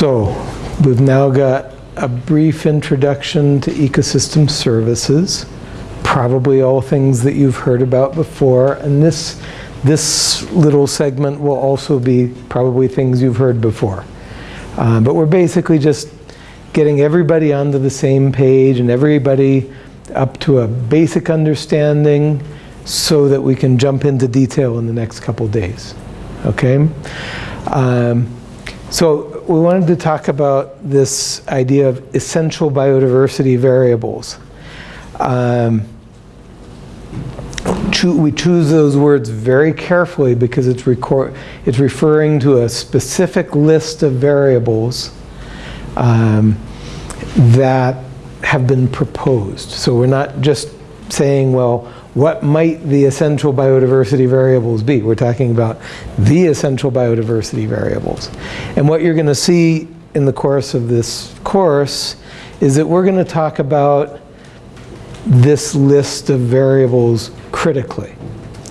So we've now got a brief introduction to ecosystem services, probably all things that you've heard about before, and this, this little segment will also be probably things you've heard before. Uh, but we're basically just getting everybody onto the same page and everybody up to a basic understanding so that we can jump into detail in the next couple days. Okay? Um, so we wanted to talk about this idea of essential biodiversity variables. Um, we choose those words very carefully because it's, it's referring to a specific list of variables um, that have been proposed. So we're not just saying, well, what might the essential biodiversity variables be? We're talking about the essential biodiversity variables. And what you're going to see in the course of this course is that we're going to talk about this list of variables critically.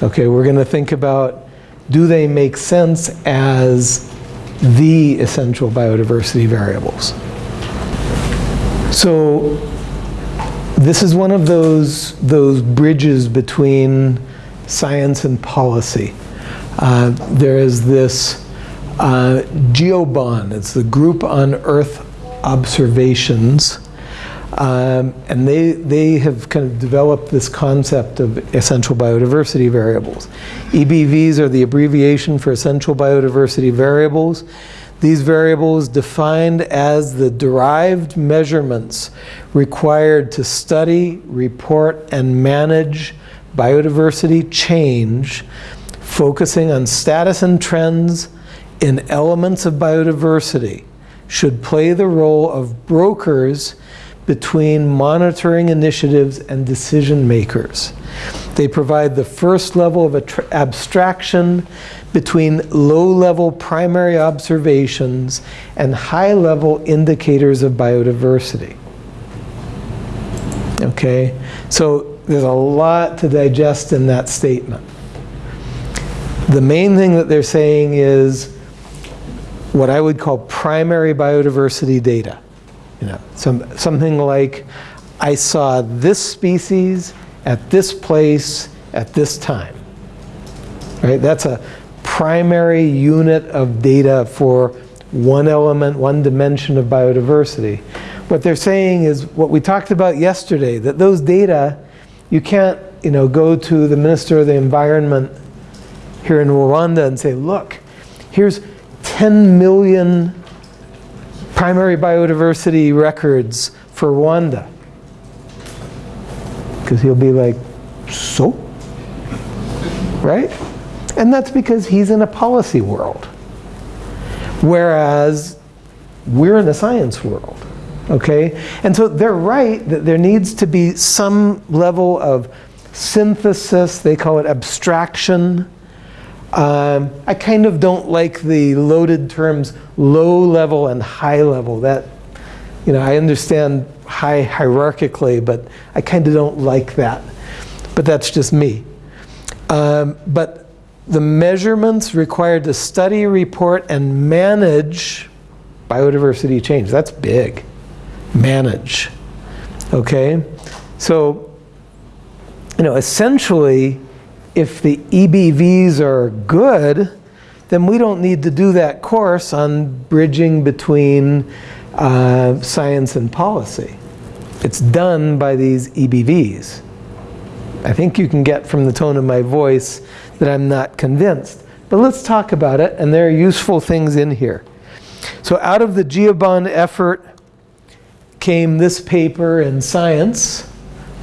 Okay, we're going to think about do they make sense as the essential biodiversity variables. So this is one of those, those bridges between science and policy. Uh, there is this uh, GEOBON, it's the Group on Earth Observations, um, and they, they have kind of developed this concept of essential biodiversity variables. EBVs are the abbreviation for essential biodiversity variables. These variables defined as the derived measurements required to study, report, and manage biodiversity change, focusing on status and trends in elements of biodiversity, should play the role of brokers between monitoring initiatives and decision makers. They provide the first level of abstraction between low-level primary observations and high-level indicators of biodiversity. Okay, so there's a lot to digest in that statement. The main thing that they're saying is what I would call primary biodiversity data. You know, some, something like I saw this species at this place at this time. Right? That's a primary unit of data for one element, one dimension of biodiversity. What they're saying is what we talked about yesterday, that those data, you can't you know, go to the Minister of the Environment here in Rwanda and say, look, here's 10 million primary biodiversity records for Rwanda. Because he'll be like, so? Right? And that's because he's in a policy world. Whereas we're in a science world. Okay? And so they're right that there needs to be some level of synthesis, they call it abstraction. Um, I kind of don't like the loaded terms low level and high level. That, you know, I understand high hierarchically, but I kind of don't like that. But that's just me. Um, but the measurements required to study, report, and manage biodiversity change. That's big. Manage. Okay? So, you know, essentially, if the EBVs are good, then we don't need to do that course on bridging between uh, science and policy. It's done by these EBVs. I think you can get from the tone of my voice that I'm not convinced. But let's talk about it, and there are useful things in here. So out of the GEOBON effort came this paper in Science,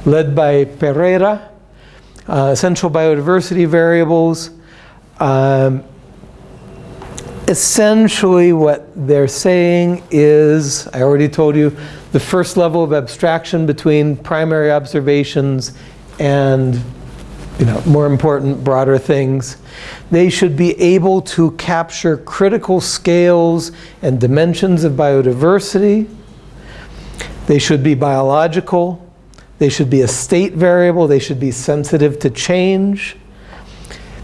led by Pereira, uh, Essential Biodiversity Variables. Um, essentially what they're saying is, I already told you, the first level of abstraction between primary observations and you know, more important, broader things. They should be able to capture critical scales and dimensions of biodiversity. They should be biological. They should be a state variable. They should be sensitive to change.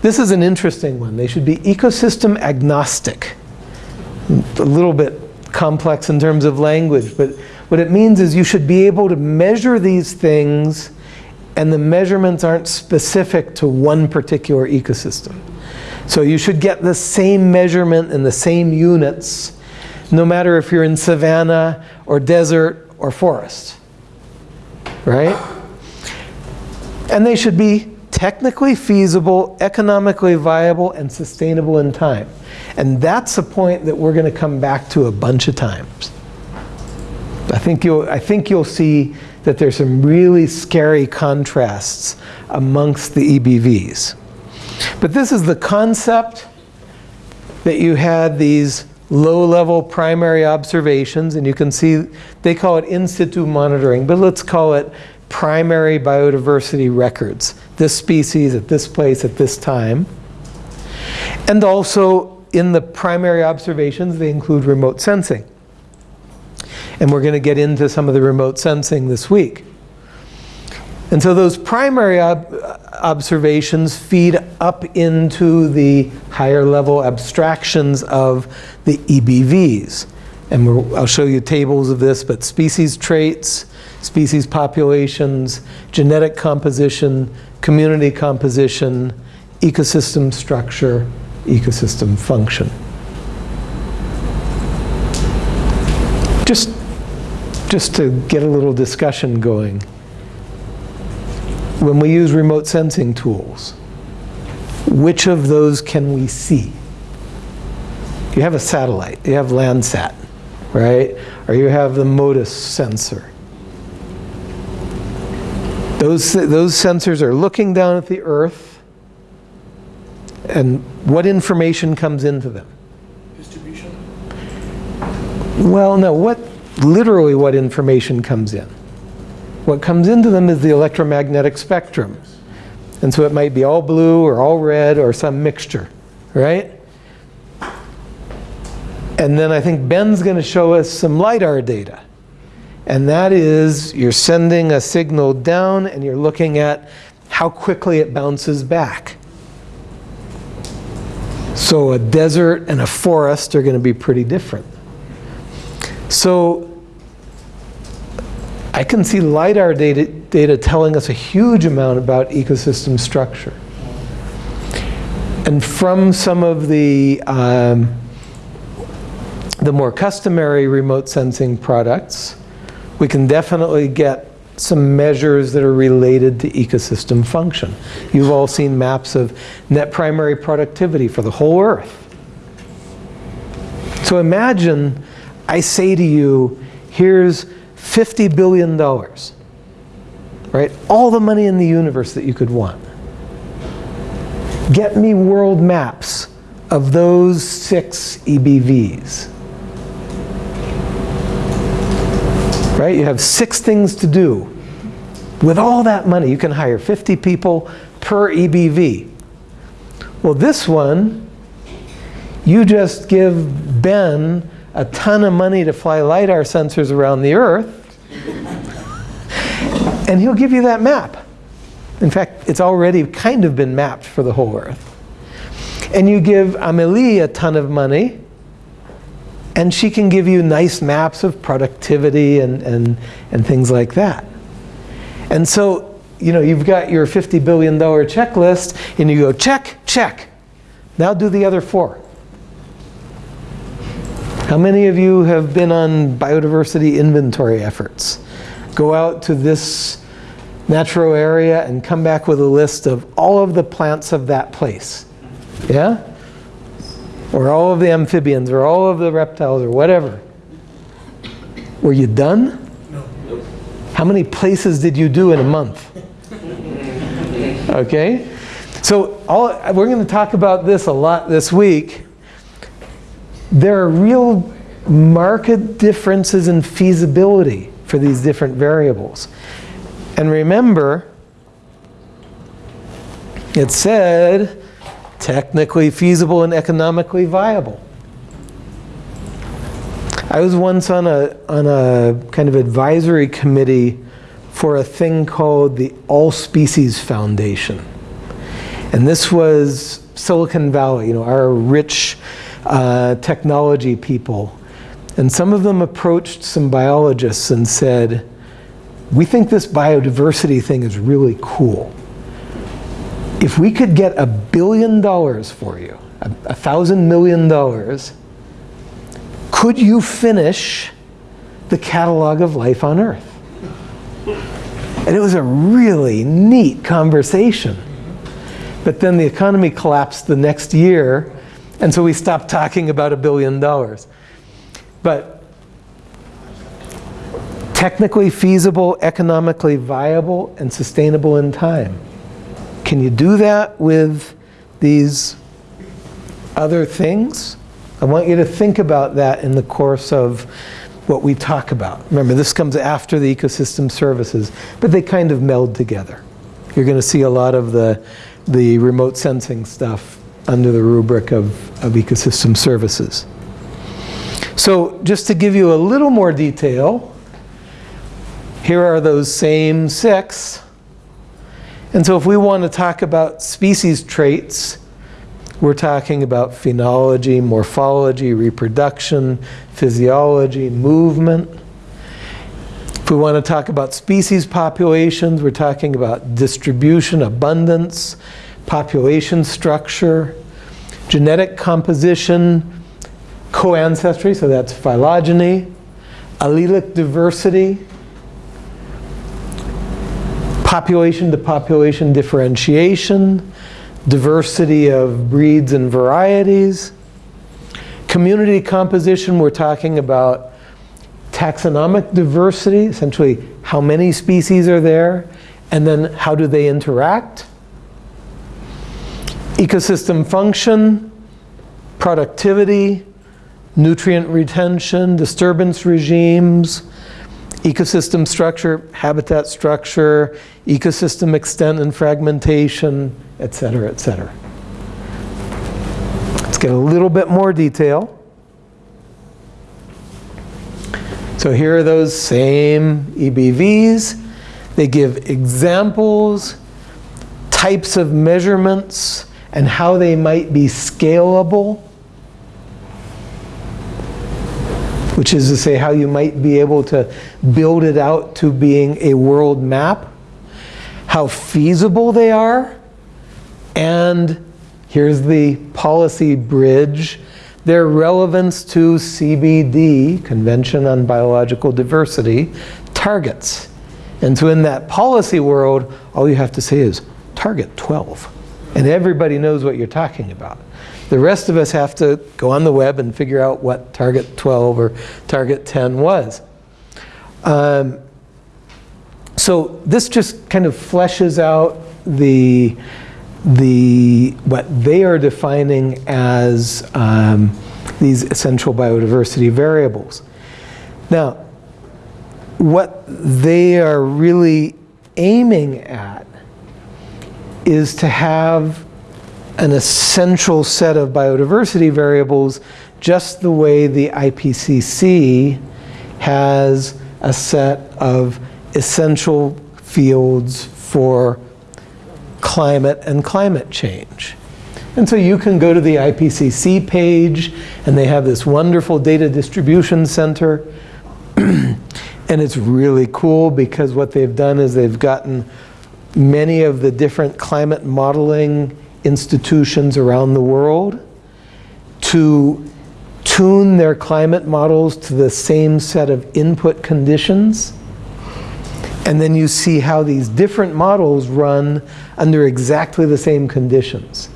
This is an interesting one. They should be ecosystem agnostic. A little bit complex in terms of language, but what it means is you should be able to measure these things and the measurements aren't specific to one particular ecosystem. So you should get the same measurement in the same units, no matter if you're in savanna or desert or forest, right? And they should be technically feasible, economically viable, and sustainable in time. And that's a point that we're going to come back to a bunch of times. I think you'll, I think you'll see that there's some really scary contrasts amongst the EBVs. But this is the concept that you had these low-level primary observations, and you can see they call it in situ monitoring, but let's call it primary biodiversity records. This species at this place at this time. And also in the primary observations, they include remote sensing. And we're going to get into some of the remote sensing this week. And so those primary ob observations feed up into the higher level abstractions of the EBVs. And I'll show you tables of this, but species traits, species populations, genetic composition, community composition, ecosystem structure, ecosystem function. Just just to get a little discussion going, when we use remote sensing tools, which of those can we see? You have a satellite, you have Landsat, right? Or you have the MODIS sensor. Those, those sensors are looking down at the Earth, and what information comes into them? Distribution? Well, no, what, literally what information comes in. What comes into them is the electromagnetic spectrum. And so it might be all blue or all red or some mixture, right? And then I think Ben's going to show us some LiDAR data. And that is you're sending a signal down and you're looking at how quickly it bounces back. So a desert and a forest are going to be pretty different. So I can see LiDAR data, data telling us a huge amount about ecosystem structure. And from some of the, um, the more customary remote sensing products, we can definitely get some measures that are related to ecosystem function. You've all seen maps of net primary productivity for the whole Earth. So imagine I say to you, here's $50 billion, right? All the money in the universe that you could want. Get me world maps of those six EBVs. Right? You have six things to do. With all that money, you can hire 50 people per EBV. Well, this one, you just give Ben a ton of money to fly LiDAR sensors around the Earth, and he'll give you that map. In fact, it's already kind of been mapped for the whole Earth. And you give Amelie a ton of money, and she can give you nice maps of productivity and, and, and things like that. And so, you know, you've got your $50 billion checklist, and you go, check, check. Now do the other four. How many of you have been on biodiversity inventory efforts? Go out to this natural area and come back with a list of all of the plants of that place. Yeah? Or all of the amphibians, or all of the reptiles, or whatever. Were you done? No. How many places did you do in a month? Okay? So all, we're going to talk about this a lot this week there are real marked differences in feasibility for these different variables. And remember, it said technically feasible and economically viable. I was once on a, on a kind of advisory committee for a thing called the All Species Foundation. And this was Silicon Valley, you know, our rich uh, technology people. And some of them approached some biologists and said, we think this biodiversity thing is really cool. If we could get a billion dollars for you, a, a thousand million dollars, could you finish the catalog of life on Earth? And it was a really neat conversation. But then the economy collapsed the next year, and so we stopped talking about a billion dollars. But technically feasible, economically viable, and sustainable in time. Can you do that with these other things? I want you to think about that in the course of what we talk about. Remember, this comes after the ecosystem services, but they kind of meld together. You're going to see a lot of the, the remote sensing stuff under the rubric of, of ecosystem services. So just to give you a little more detail, here are those same six. And so if we want to talk about species traits, we're talking about phenology, morphology, reproduction, physiology, movement. If we want to talk about species populations, we're talking about distribution, abundance, population structure, genetic composition, co-ancestry, so that's phylogeny, allelic diversity, population to population differentiation, diversity of breeds and varieties. Community composition, we're talking about taxonomic diversity, essentially how many species are there, and then how do they interact. Ecosystem function, productivity, nutrient retention, disturbance regimes, ecosystem structure, habitat structure, ecosystem extent and fragmentation, et cetera, et cetera. Let's get a little bit more detail. So here are those same EBVs. They give examples, types of measurements, and how they might be scalable. which is to say how you might be able to build it out to being a world map, how feasible they are, and here's the policy bridge, their relevance to CBD, Convention on Biological Diversity, targets. And so in that policy world, all you have to say is target 12. And everybody knows what you're talking about. The rest of us have to go on the web and figure out what target 12 or target 10 was. Um, so this just kind of fleshes out the, the, what they are defining as um, these essential biodiversity variables. Now, what they are really aiming at is to have an essential set of biodiversity variables just the way the IPCC has a set of essential fields for climate and climate change. And so you can go to the IPCC page and they have this wonderful data distribution center. and it's really cool because what they've done is they've gotten many of the different climate modeling institutions around the world to tune their climate models to the same set of input conditions. And then you see how these different models run under exactly the same conditions.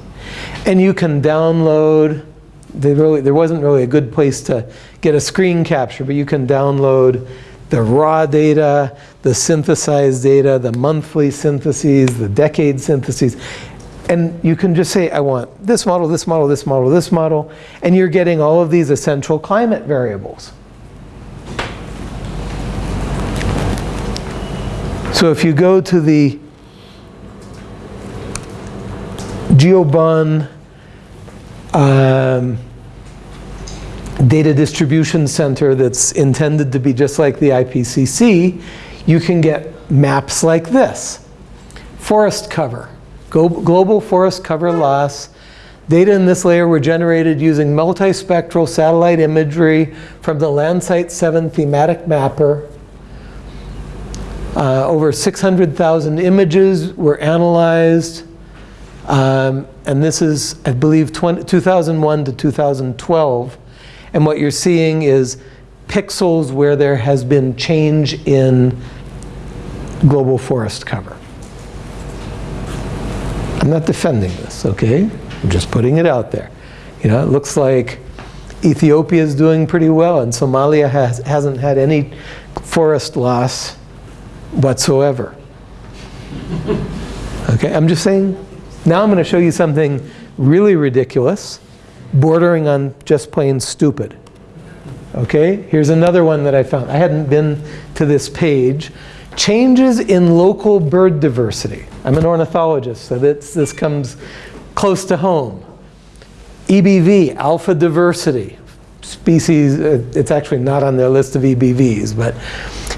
And you can download, really, there wasn't really a good place to get a screen capture, but you can download the raw data, the synthesized data, the monthly syntheses, the decade syntheses. And you can just say, I want this model, this model, this model, this model, and you're getting all of these essential climate variables. So if you go to the GEOBON um, data distribution center that's intended to be just like the IPCC, you can get maps like this. Forest cover global forest cover loss, Data in this layer were generated using multispectral satellite imagery from the Landsat 7 thematic mapper. Uh, over 600,000 images were analyzed. Um, and this is, I believe, 20, 2001 to 2012. And what you're seeing is pixels where there has been change in global forest cover. I'm not defending this, okay? I'm just putting it out there. You know, it looks like Ethiopia is doing pretty well and Somalia has, hasn't had any forest loss whatsoever. Okay, I'm just saying, now I'm going to show you something really ridiculous, bordering on just plain stupid. Okay, here's another one that I found. I hadn't been to this page. Changes in local bird diversity. I'm an ornithologist, so this, this comes close to home. EBV, alpha diversity. Species, uh, it's actually not on their list of EBVs, but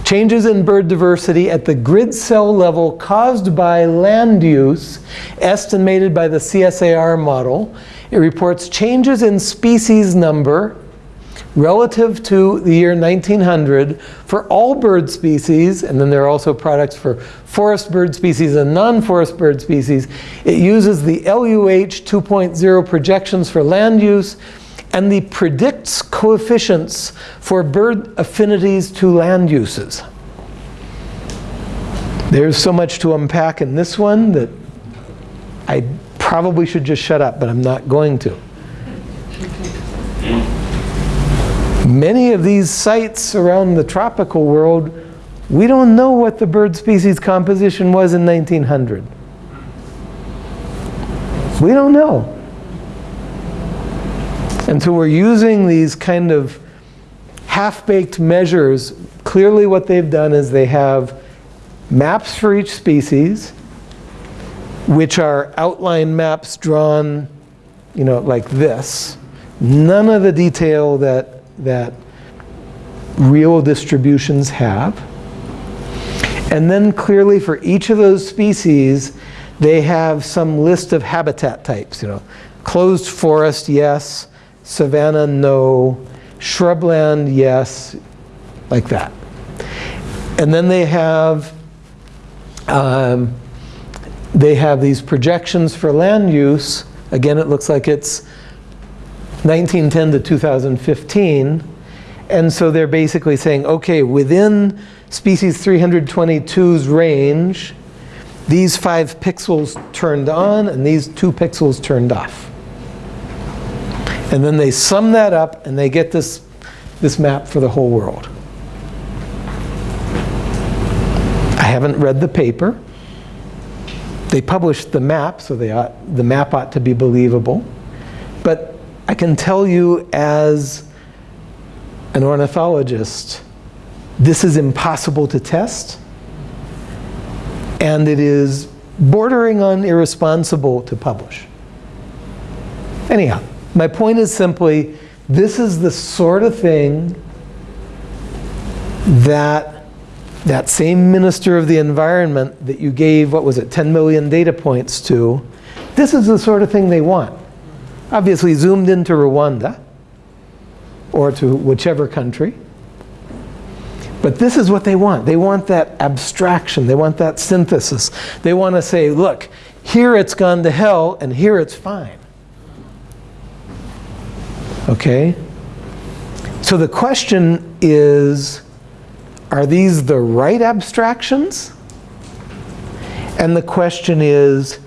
changes in bird diversity at the grid cell level caused by land use estimated by the CSAR model. It reports changes in species number relative to the year 1900 for all bird species, and then there are also products for forest bird species and non-forest bird species. It uses the LUH 2.0 projections for land use and the predicts coefficients for bird affinities to land uses. There's so much to unpack in this one that I probably should just shut up, but I'm not going to. Many of these sites around the tropical world, we don't know what the bird species composition was in 1900. We don't know. And so we're using these kind of half-baked measures. Clearly what they've done is they have maps for each species, which are outline maps drawn, you know, like this. None of the detail that that real distributions have. And then clearly for each of those species, they have some list of habitat types. You know, closed forest, yes. Savanna, no. Shrubland, yes. Like that. And then they have um, they have these projections for land use. Again, it looks like it's 1910 to 2015. And so they're basically saying, okay, within species 322's range, these five pixels turned on and these two pixels turned off. And then they sum that up and they get this, this map for the whole world. I haven't read the paper. They published the map, so ought, the map ought to be believable. I can tell you as an ornithologist, this is impossible to test. And it is bordering on irresponsible to publish. Anyhow, my point is simply, this is the sort of thing that that same minister of the environment that you gave, what was it, 10 million data points to, this is the sort of thing they want obviously zoomed into Rwanda or to whichever country. But this is what they want. They want that abstraction. They want that synthesis. They want to say, look, here it's gone to hell and here it's fine. Okay? So the question is, are these the right abstractions? And the question is,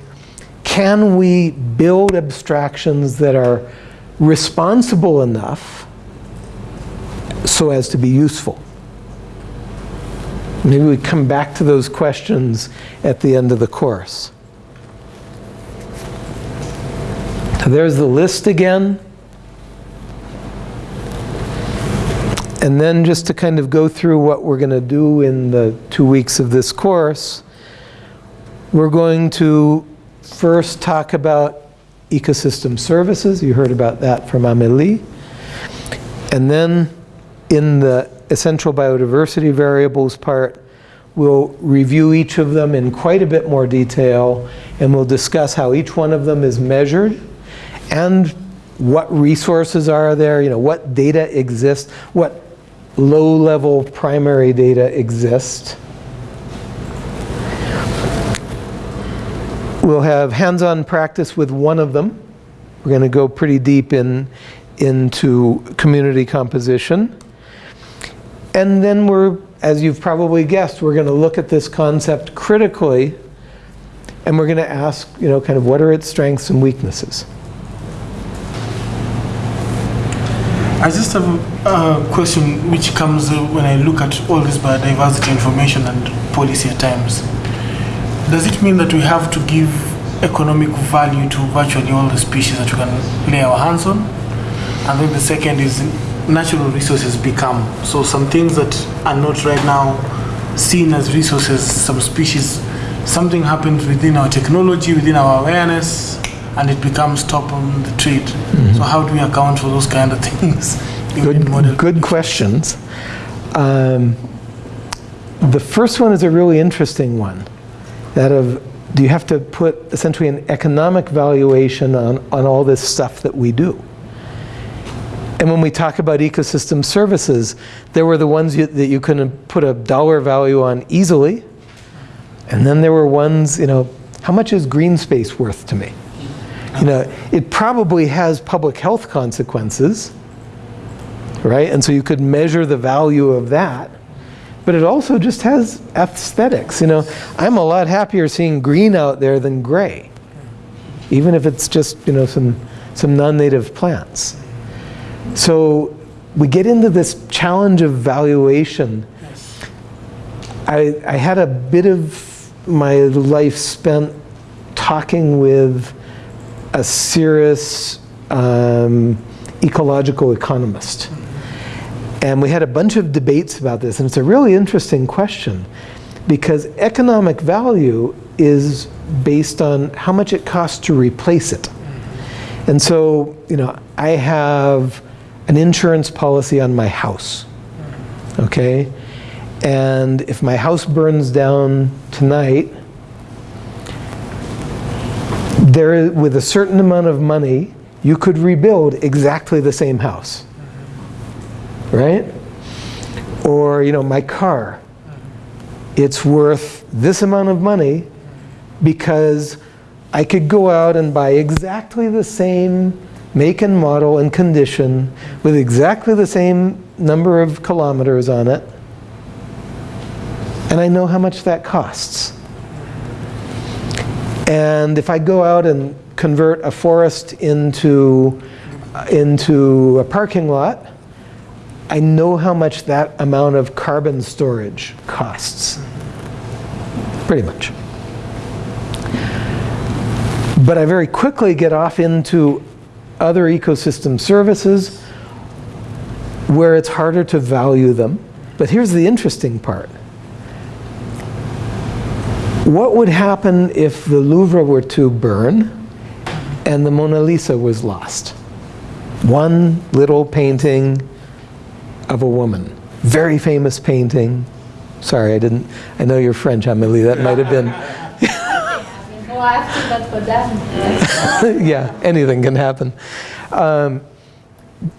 can we build abstractions that are responsible enough so as to be useful? Maybe we come back to those questions at the end of the course. So there's the list again. And then just to kind of go through what we're going to do in the two weeks of this course, we're going to first talk about ecosystem services. You heard about that from Amelie. And then in the essential biodiversity variables part, we'll review each of them in quite a bit more detail and we'll discuss how each one of them is measured and what resources are there, you know, what data exist, what low-level primary data exist. We'll have hands-on practice with one of them. We're going to go pretty deep in, into community composition. And then we're, as you've probably guessed, we're going to look at this concept critically and we're going to ask, you know, kind of what are its strengths and weaknesses. I just have a question which comes when I look at all this biodiversity information and policy at times. Does it mean that we have to give economic value to virtually all the species that we can lay our hands on? And then the second is natural resources become. So some things that are not right now seen as resources, some species, something happens within our technology, within our awareness, and it becomes top on the trade. Mm-hmm. So how do we account for those kind of things? Good, good questions. Um, the first one is a really interesting one. That of, do you have to put essentially an economic valuation on, on all this stuff that we do? And when we talk about ecosystem services, there were the ones you, that you couldn't put a dollar value on easily. And then there were ones, you know, how much is green space worth to me? You know, it probably has public health consequences, right? And so you could measure the value of that. But it also just has aesthetics. You know, I'm a lot happier seeing green out there than gray, even if it's just, you know, some, some non-native plants. So we get into this challenge of valuation. I, I had a bit of my life spent talking with a serious um, ecological economist. And we had a bunch of debates about this, and it's a really interesting question because economic value is based on how much it costs to replace it. And so, you know, I have an insurance policy on my house, okay? And if my house burns down tonight, there, with a certain amount of money, you could rebuild exactly the same house, right? Or, you know, my car, it's worth this amount of money because I could go out and buy exactly the same make and model and condition with exactly the same number of kilometers on it. And I know how much that costs. And if I go out and convert a forest into, into a parking lot, I know how much that amount of carbon storage costs. Pretty much. But I very quickly get off into other ecosystem services where it's harder to value them. But here's the interesting part. What would happen if the Louvre were to burn and the Mona Lisa was lost? One little painting of a woman. Very famous painting. Sorry, I didn't, I know you're French, Amelie, that might have been. yeah, anything can happen. Um,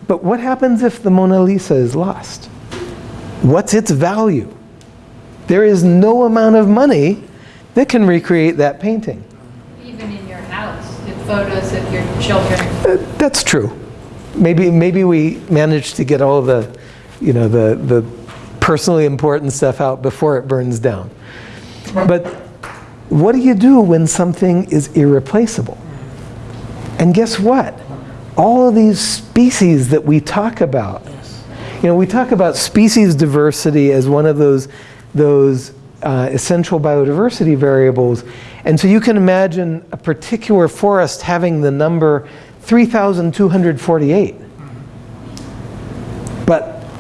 but what happens if the Mona Lisa is lost? What's its value? There is no amount of money that can recreate that painting. Even in your house, the photos of your children. Uh, that's true. Maybe, maybe we managed to get all the, you know, the, the personally important stuff out before it burns down. But what do you do when something is irreplaceable? And guess what? All of these species that we talk about, you know, we talk about species diversity as one of those, those uh, essential biodiversity variables. And so you can imagine a particular forest having the number 3,248.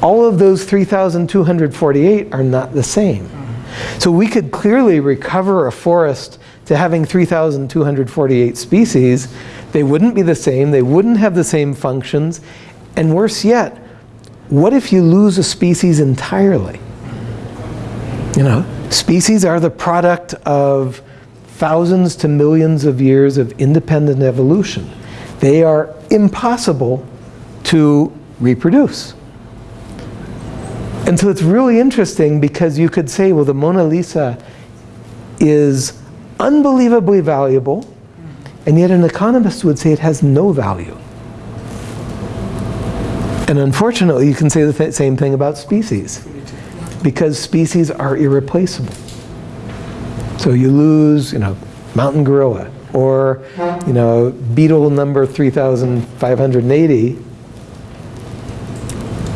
All of those 3,248 are not the same. So we could clearly recover a forest to having 3,248 species. They wouldn't be the same, they wouldn't have the same functions, and worse yet, what if you lose a species entirely? You know, species are the product of thousands to millions of years of independent evolution. they are impossible to reproduce. And so it's really interesting because you could say, well, the Mona Lisa is unbelievably valuable, and yet an economist would say it has no value. And unfortunately, you can say the th- same thing about species, because species are irreplaceable. So you lose, you know, mountain gorilla, or, you know, beetle number 3,580,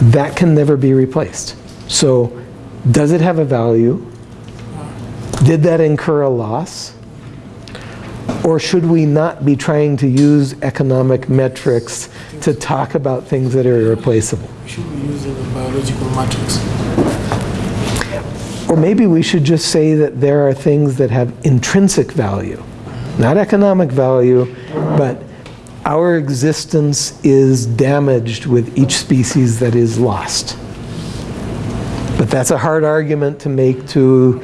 that can never be replaced. So does it have a value? Did that incur a loss? Or should we not be trying to use economic metrics to talk about things that are irreplaceable? Should we use biological metrics? Or maybe we should just say that there are things that have intrinsic value, not economic value, but our existence is damaged with each species that is lost. But that's a hard argument to make to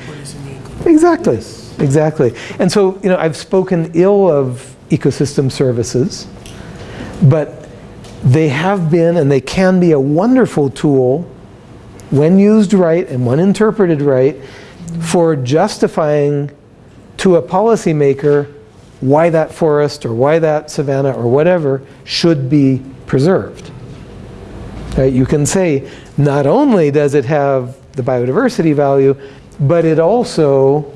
Exactly, exactly. And so, you know, I've spoken ill of ecosystem services, but they have been and they can be a wonderful tool when used right and when interpreted right for justifying to a policymaker why that forest or why that savanna or whatever should be preserved. Right? You can say not only does it have the biodiversity value, but it also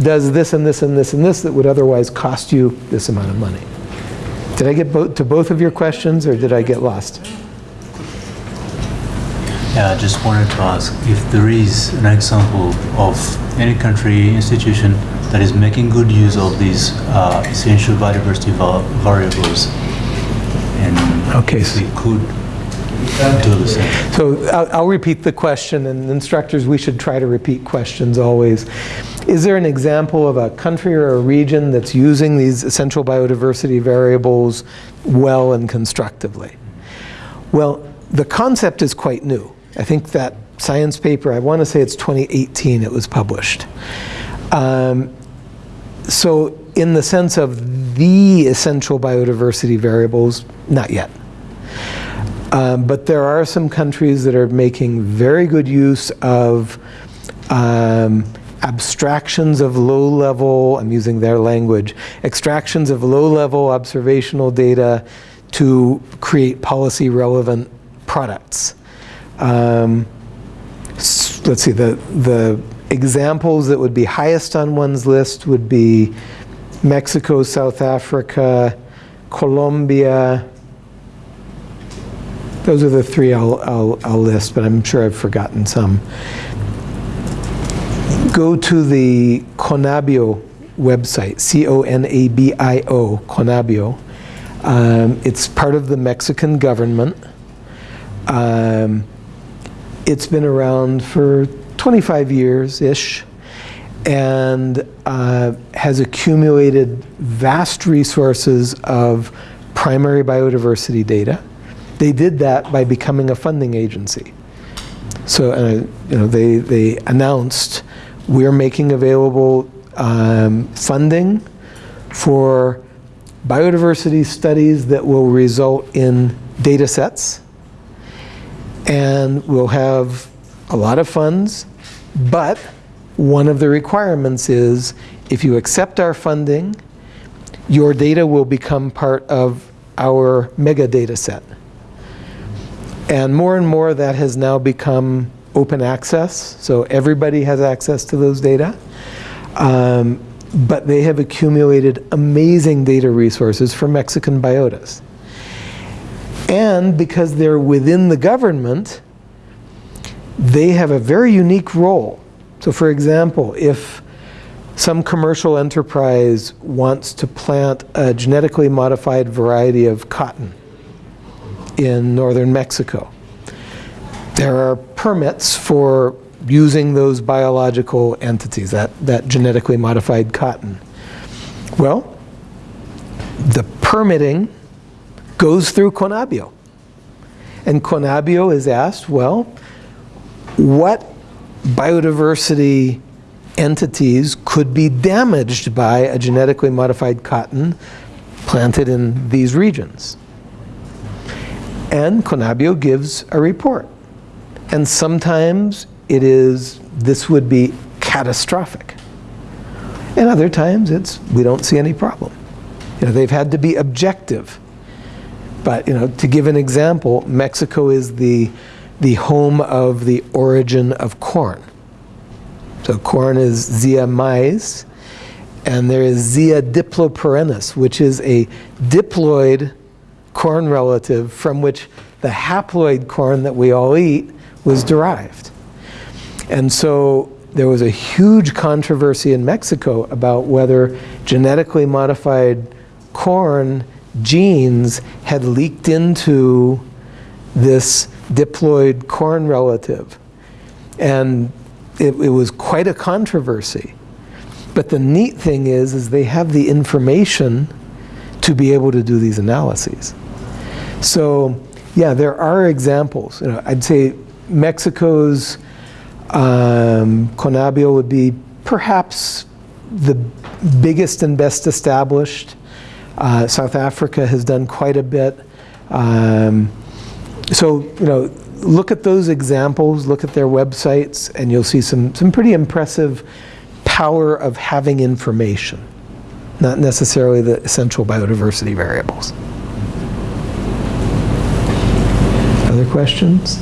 does this and this and this and this that would otherwise cost you this amount of money. Did I get bo- to both of your questions or did I get lost? Yeah, I just wanted to ask if there is an example of any country, institution that is making good use of these uh, essential biodiversity va- variables, and Okay, so- we could do the same. So I'll, I'll repeat the question, and instructors, we should try to repeat questions always. Is there an example of a country or a region that's using these essential biodiversity variables well and constructively? Well, the concept is quite new. I think that science paper, I want to say it's 2018 it was published. Um, so in the sense of the essential biodiversity variables, not yet. Um, but there are some countries that are making very good use of um, abstractions of low level, I'm using their language, extractions of low level observational data to create policy relevant products. Um, let's see, the, the examples that would be highest on one's list would be Mexico, South Africa, Colombia, those are the three I'll, I'll, I'll list, but I'm sure I've forgotten some. Go to the Conabio website, C-O-N-A-B-I-O, Conabio. Um, it's part of the Mexican government. Um, it's been around for 25 years-ish and uh, has accumulated vast resources of primary biodiversity data. They did that by becoming a funding agency. So, uh, you know, they, they announced we're making available um, funding for biodiversity studies that will result in data sets. And we'll have a lot of funds, but one of the requirements is if you accept our funding, your data will become part of our mega data set. And more and more that has now become open access, so everybody has access to those data. Um, but they have accumulated amazing data resources for Mexican biotas. And because they're within the government, they have a very unique role. So for example, if some commercial enterprise wants to plant a genetically modified variety of cotton in northern Mexico, there are permits for using those biological entities, that, that genetically modified cotton. Well, the permitting goes through Conabio. And Conabio is asked, well, what biodiversity entities could be damaged by a genetically modified cotton planted in these regions. And Conabio gives a report. And sometimes it is, this would be catastrophic. And other times it's, we don't see any problem. You know, they've had to be objective. But, you know, to give an example, Mexico is the, the home of the origin of corn. So corn is Zea mays, and there is Zea diploperennis, which is a diploid corn relative from which the haploid corn that we all eat was derived. And so there was a huge controversy in Mexico about whether genetically modified corn genes had leaked into this diploid corn relative. And it, it was quite a controversy. But the neat thing is, is they have the information to be able to do these analyses. So, yeah, there are examples. You know, I'd say Mexico's um, Conabio would be perhaps the biggest and best established. Uh, South Africa has done quite a bit. Um, so, you know, look at those examples, look at their websites, and you'll see some, some pretty impressive power of having information, not necessarily the essential biodiversity variables. Other questions?